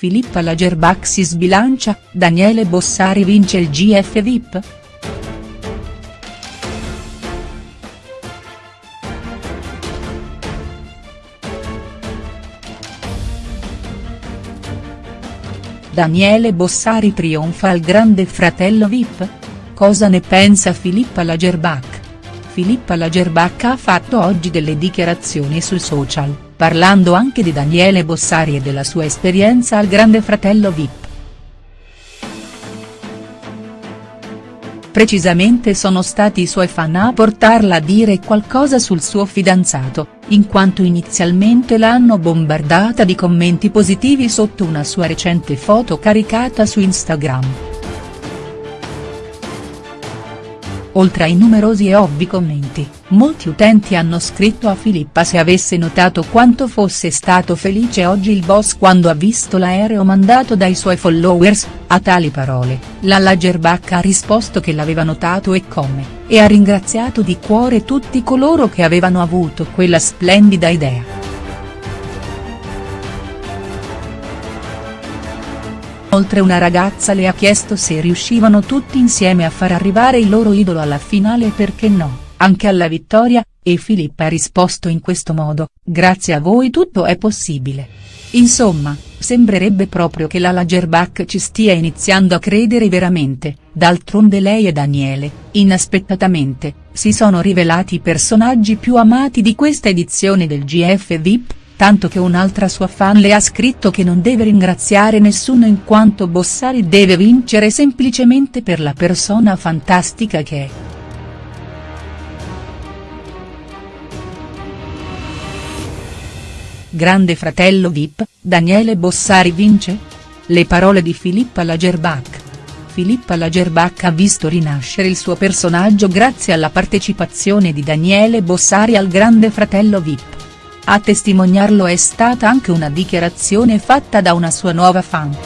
Filippa Lagerbach si sbilancia, Daniele Bossari vince il GF VIP?. Daniele Bossari trionfa al Grande Fratello VIP? Cosa ne pensa Filippa Lagerbach?. Filippa Lagerbach ha fatto oggi delle dichiarazioni sui social, parlando anche di Daniele Bossari e della sua esperienza al Grande Fratello VIP. Precisamente sono stati i suoi fan a portarla a dire qualcosa sul suo fidanzato, in quanto inizialmente l'hanno bombardata di commenti positivi sotto una sua recente foto caricata su Instagram. Oltre ai numerosi e ovvi commenti, molti utenti hanno scritto a Filippa se avesse notato quanto fosse stato felice oggi il boss quando ha visto l'aereo mandato dai suoi followers, a tali parole, la Lagerbach ha risposto che l'aveva notato e come, e ha ringraziato di cuore tutti coloro che avevano avuto quella splendida idea. Oltre una ragazza le ha chiesto se riuscivano tutti insieme a far arrivare il loro idolo alla finale e perché no, anche alla vittoria, e Filippa ha risposto in questo modo, grazie a voi tutto è possibile. Insomma, sembrerebbe proprio che la Lagerbach ci stia iniziando a credere veramente, d'altronde lei e Daniele, inaspettatamente, si sono rivelati i personaggi più amati di questa edizione del GF VIP, tanto che un'altra sua fan le ha scritto che non deve ringraziare nessuno in quanto Bossari deve vincere semplicemente per la persona fantastica che è. Grande fratello Vip, Daniele Bossari vince? Le parole di Filippa Lagerbach. Filippa Lagerbach ha visto rinascere il suo personaggio grazie alla partecipazione di Daniele Bossari al Grande Fratello Vip. A testimoniarlo è stata anche una dichiarazione fatta da una sua nuova fan.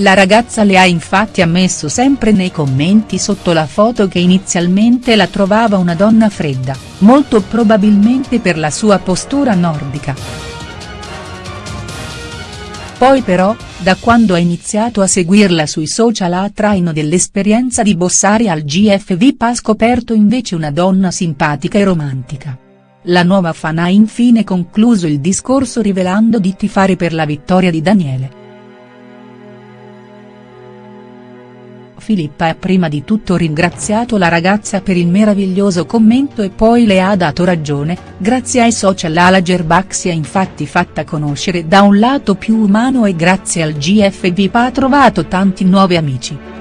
La ragazza le ha infatti ammesso sempre nei commenti sotto la foto che inizialmente la trovava una donna fredda, molto probabilmente per la sua postura nordica. Poi però, da quando ha iniziato a seguirla sui social a traino dell'esperienza di Bossari al GF ha scoperto invece una donna simpatica e romantica. La nuova fan ha infine concluso il discorso rivelando di tifare per la vittoria di Daniele. Filippa ha prima di tutto ringraziato la ragazza per il meraviglioso commento e poi le ha dato ragione, grazie ai social la Lagerbach si è infatti fatta conoscere da un lato più umano e grazie al GF VIP ha trovato tanti nuovi amici.